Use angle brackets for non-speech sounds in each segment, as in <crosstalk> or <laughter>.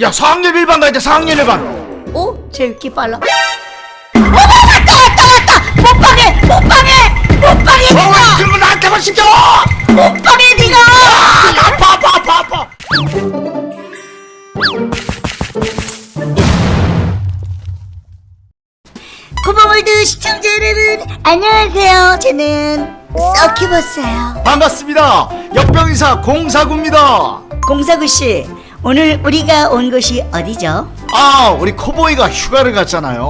야 4학년 1반 가야 돼 4학년 1반. 어? 제육기 빨라. 어머 왔다 왔다 왔다! 못방해 못방해 못방해 어, 니가! 왜 그런 거 나한테만 시켜? 못방해 니가! 아, 아파 아파 아파 아파. 구멍월드 시청자 여러분 안녕하세요. 저는 서큐버스예요. 반갑습니다. 역병이사 공사구입니다. 공사구씨 오늘 우리가 온 곳이 어디죠? 아 우리 코보이가 휴가를 갔잖아요.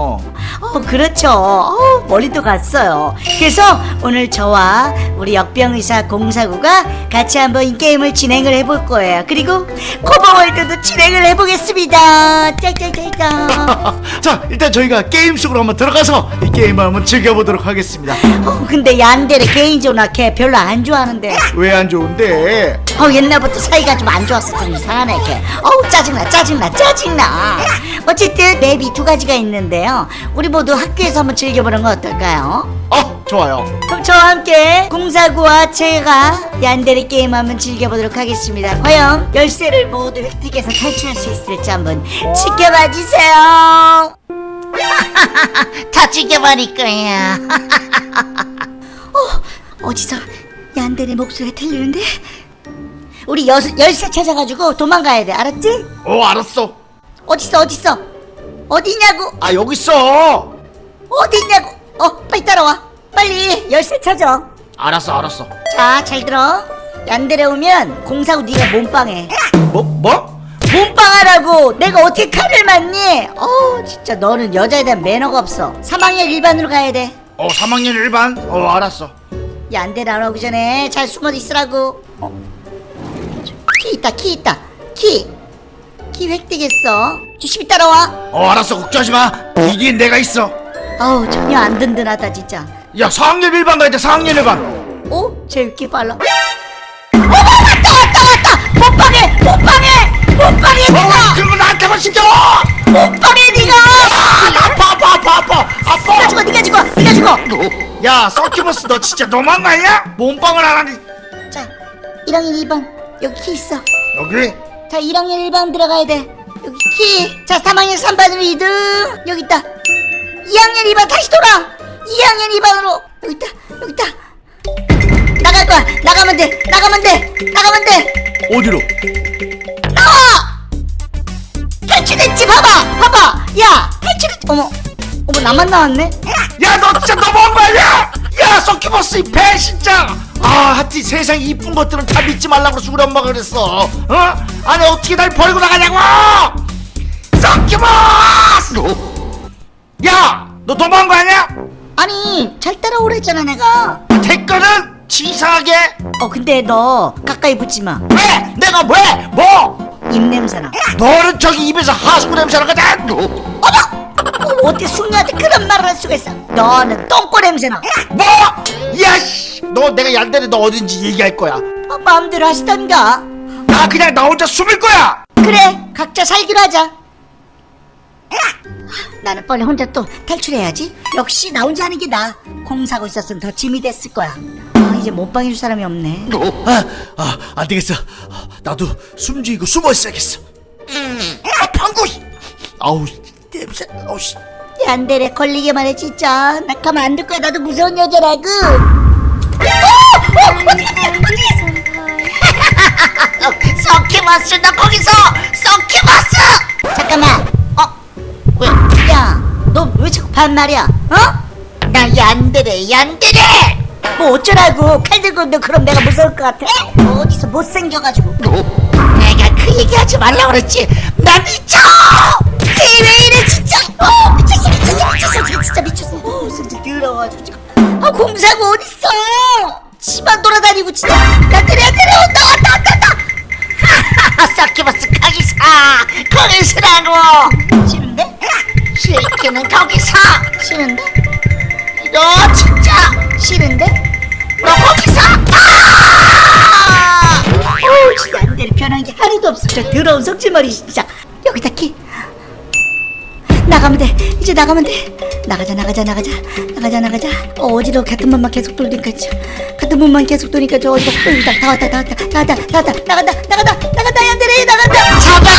어 그렇죠. 어, 멀리도 갔어요. 그래서 오늘 저와 우리 역병의사 공사구가 같이 한번 이 게임을 진행을 해볼 거예요. 그리고 코버월드도 진행을 해보겠습니다. 짤짤짤짤. <laughs> 자 일단 저희가 게임 속으로 한번 들어가서 이 게임을 한번 즐겨보도록 하겠습니다. 어, 근데 얀데를 개인적으로 걔 별로 안 좋아하는데. 왜 안 좋은데 어 옛날부터 사이가 좀 안 좋았어. 좀 이상하네 걔. 어우 짜증나 짜증나 짜증나. 어쨌든 맵이 두 가지가 있는데요. 우리 모두 학교에서 한번 즐겨보는 건 어떨까요? 어 좋아요. 그럼 저와 함께 공사구와 제가 얀데리 게임 한번 즐겨보도록 하겠습니다. 과연 열쇠를 모두 획득해서 탈출할 수 있을지 한번 지켜봐 주세요. <laughs> 다 죽여버릴 거야 <laughs> 어, 어디서 얀데리 목소리가 들리는데? 우리 여, 열쇠 찾아가지고 도망가야 돼. 알았지? 어 알았어. 어딨어 어딨어? 어디냐고? 아 여기 있어. 어디냐고? 어 빨리 따라와. 빨리 열쇠 찾아. 알았어 알았어. 자 잘 들어. 얀데레 오면 공사고 네가 몸빵해. 뭐 뭐? 몸빵하라고. 내가 어떻게 칼을 맞니? 어 진짜 너는 여자에 대한 매너가 없어. 3학년 일반으로 가야 돼. 어 3학년 1반? 어 알았어. 얀데레 안 오기 전에 잘 숨어 있으라고. 어? 키 있다 키 있다. 키. 키 획득했어. 조심히 따라와. 어 알았어. 걱정하지 마. 이긴 내가 있어. 어우 전혀 안 든든하다 진짜. 야 4학년 1반 가야 돼 4학년 1반. 어? 제육기 빨라. 어머 왔다 왔다 왔다 몸빵해 몸빵해 몸빵해 어, 니가. 왜 그런 거 나한테만 시켜! 몸빵해 니가. 아, 아파 아파 아파 아파. 니가 아파 죽어 니가 죽어 니가 죽어. 야 서큐버스 너 진짜 너무한 거 아니야? 몸빵을 안 하니. 자 1학년 2반 여기 키 있어. 여기? 자 1학년 1반 들어가야 돼. 여기 키 자 3학년 3반으로 2등. 여기 있다. 2학년 2반 다시 돌아. 2학년 2반으로. 여기 있다. 여기 있다. 나갈 거야. 나가면 돼. 나가면 돼. 나가면 돼. 어디로? 나와! 탈출했지. 봐봐. 봐봐. 야 탈출했 어머. 어머 나만 나왔네? 야너 진짜 너무한 거 아니야? 야 서큐버스 이 배신자 아 하여튼 세상 이쁜 것들은 다 믿지 말라고 그래서 우리 엄마가 그랬어 어? 아니 어떻게 날 버리고 나가냐고 서큐버스 야너 너무한 거 아니야? 아니 잘 따라오랬잖아 내가 댓글은 치사하게 어 근데 너 가까이 붙지마 왜? 내가 왜? 뭐? 입냄새나 너는 저기 입에서 하수구 냄새 나거든 어머! 어떻게 숙녀한테 그런 말을 할 수가 있어? 너는 똥꼬 냄새나. 뭐? 야씨! 너 내가 얀데레 너 어딘지 얘기할 거야. 어, 마음대로 하시던가. 나 그냥 나 혼자 숨을 거야! 그래 각자 살기로 하자. 나는 빨리 혼자 또 탈출해야지. 역시 나 혼자 하는 게 나아 공사고 있었으면 더 짐이 됐을 거야. 아 이제 몸빵 해줄 사람이 없네. 아, 아, 안 되겠어. 나도 숨죽이고 숨어 있어야겠어. 아, 방구! 아우, 냄새, 아우, 씨. 얀데레 걸리기만 해 진짜. 나 가만 안 둘 거야. 나도 무서운 여자라고. <laughs> 서키마스 나 거기서 서키마스 잠깐만. 어? 왜? 야너 왜 자꾸 반말이야? 어? 나 얀데레 얀데레! 뭐 어쩌라고. 칼 들고 너 그럼 내가 무서울 것 같아? 어디서 못생겨가지고. 내가 그 얘기하지 말라 그랬지. 나 미쳐 공사고 어딨어? 집안 돌아다니고 진짜 나 그래 그래 온다 왔다 왔다 하하하 서키버스 거기서. 거기서라고. 싫은데? 싫기는 거기서. 싫은데? 너 진짜 싫은데? 너 거기서. 아! 오 진짜 안 되는 변한 게 하나도 없어. 저 더러운 석질머리 진짜. 여기다 키. 나가면 돼. 이제 나가면 돼 나가자 나가자 나가자. 나가자 나가자. 어지러워. 같은 번만 계속 돌니까 같은 번만 계속 돌니까 저 어지러워. 으다. 다 왔다 다 왔다. 다 왔다 다 왔다. 나간다 나간다. 나간다 야들이. 나간다. 잡았다.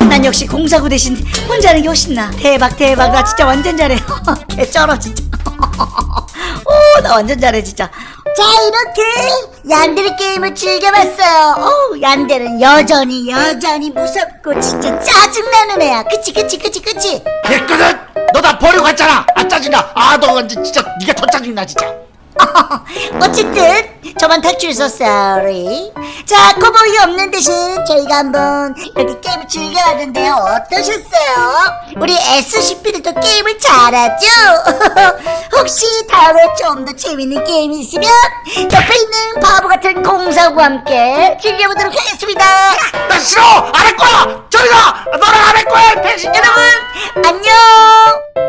어, 난 역시 공사구 대신 혼자 하는 게 훨씬 나 대박 대박. 나 진짜 완전 잘해. <laughs> 개 쩔어 진짜. <laughs> 오 나 완전 잘해 진짜. 자 이렇게 얀데르 게임을 즐겨봤어요. 어 얀데르는 여전히 여전히 무섭고 진짜 짜증나는 애야. 그치 그치 그치 그치? 됐거든! 너 나 버리고 갔잖아! 아 짜증나! 아너 완전 진짜 네가 더 짜증나 진짜 <laughs> 어쨌든 저만 탈출해서 sorry. 자 코보이 없는 대신 저희가 한번 이렇게 게임을 즐겨봤는데요. 어떠셨어요? 우리 SCP들도 게임을 잘하죠? <laughs> 혹시 다음에 좀 더 재밌는 게임이 있으면 옆에 있는 바보 같은 공사구와 함께 즐겨보도록 하겠습니다. 나 싫어! 안 할 거야! 저리 가! 너랑 안 할 거야! 배신 여러분 안녕